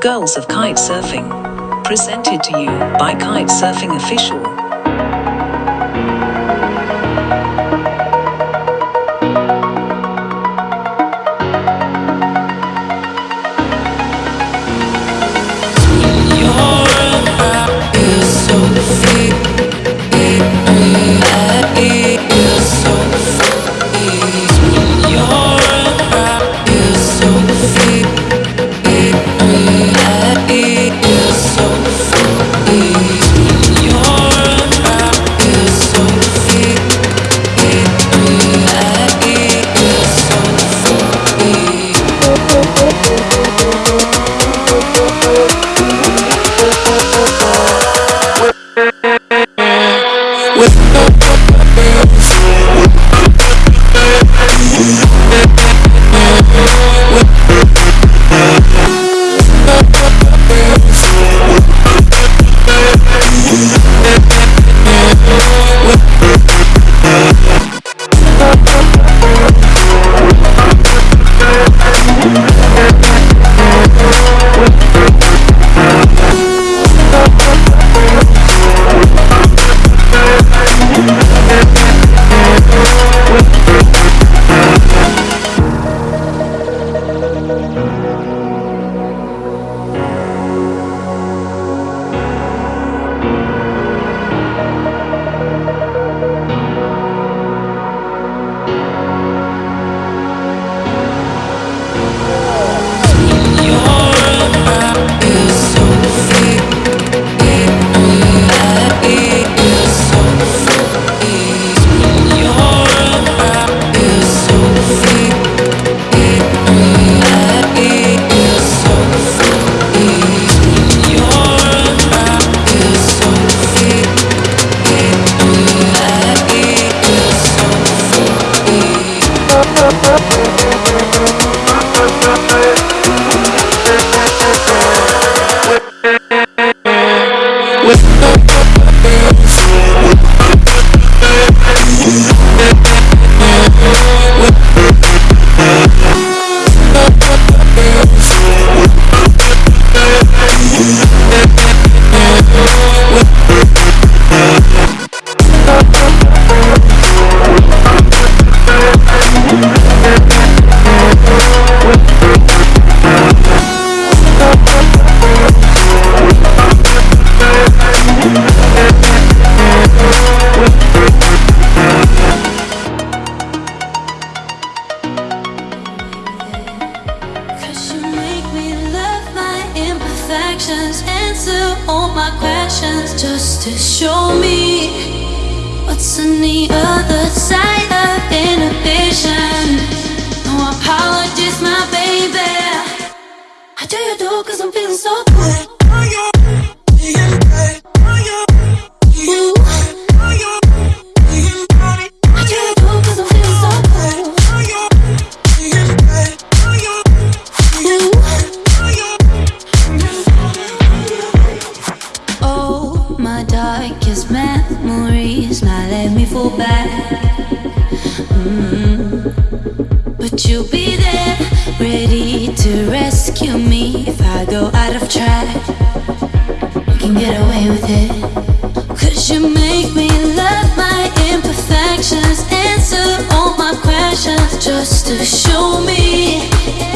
Girls of Kite Surfing. Presented to you by Kite Surfing Official. Cause imperfections, answer all my questions just to show me what's on the other side of inhibition. No apologies, my baby. How do you do? Cause I'm feeling so good. Darkest memories now let me fall back. Mm. But you'll be there, ready to rescue me if I go out of track. You can get away with it. Cause you make me love my imperfections, answer all my questions just to show me